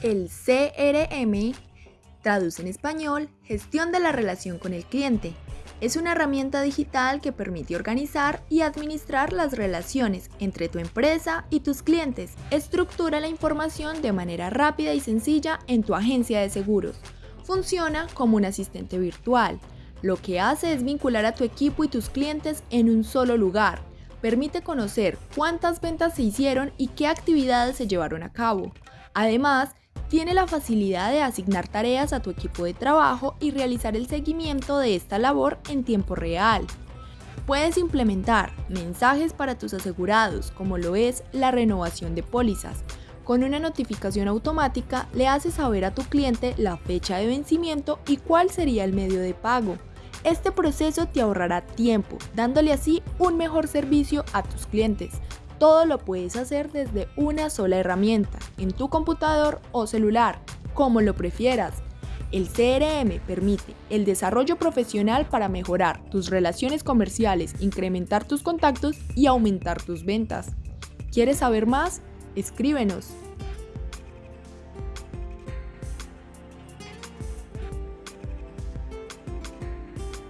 El CRM traduce en español Gestión de la relación con el cliente. Es una herramienta digital que permite organizar y administrar las relaciones entre tu empresa y tus clientes. Estructura la información de manera rápida y sencilla en tu agencia de seguros. Funciona como un asistente virtual. Lo que hace es vincular a tu equipo y tus clientes en un solo lugar. Permite conocer cuántas ventas se hicieron y qué actividades se llevaron a cabo. Además, tiene la facilidad de asignar tareas a tu equipo de trabajo y realizar el seguimiento de esta labor en tiempo real. Puedes implementar mensajes para tus asegurados, como lo es la renovación de pólizas. Con una notificación automática le haces saber a tu cliente la fecha de vencimiento y cuál sería el medio de pago. Este proceso te ahorrará tiempo, dándole así un mejor servicio a tus clientes. Todo lo puedes hacer desde una sola herramienta, en tu computador o celular, como lo prefieras. El CRM permite el desarrollo profesional para mejorar tus relaciones comerciales, incrementar tus contactos y aumentar tus ventas. ¿Quieres saber más? Escríbenos.